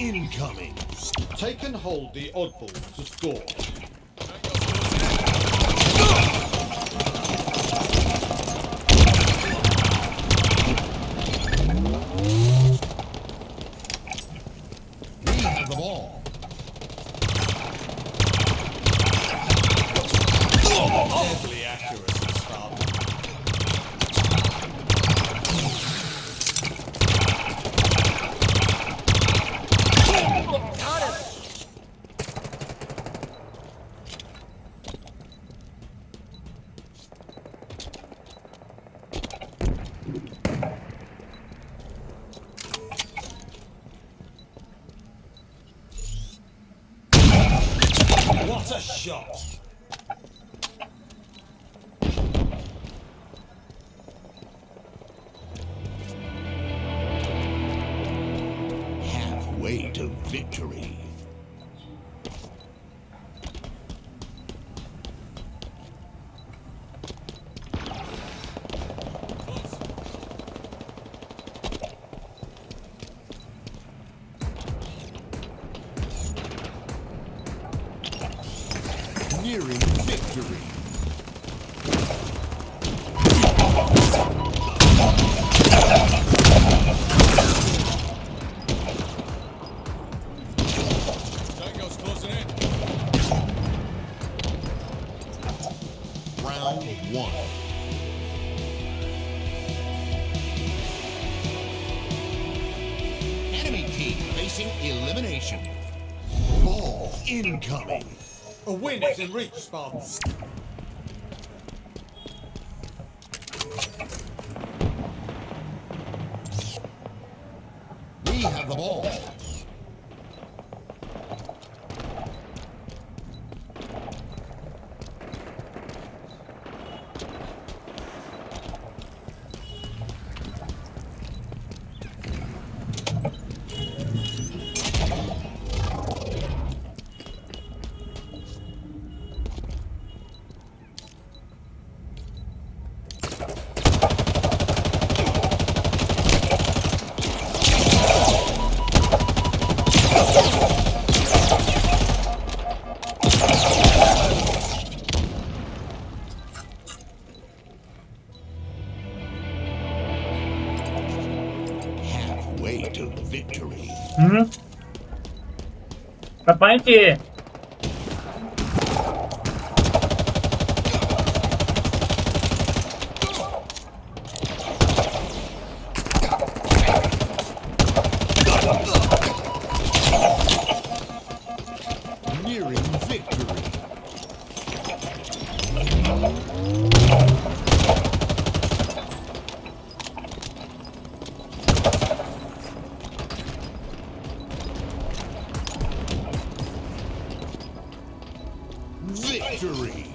Incoming! Take and hold the oddball to score. What a shot! Halfway to victory. Nearing victory. Tango's closing in. Round one. Enemy team facing elimination. Ball incoming. A win is in reach, Spartans. We have the ball. way to victory. Hmm? Nearing victory. Victory!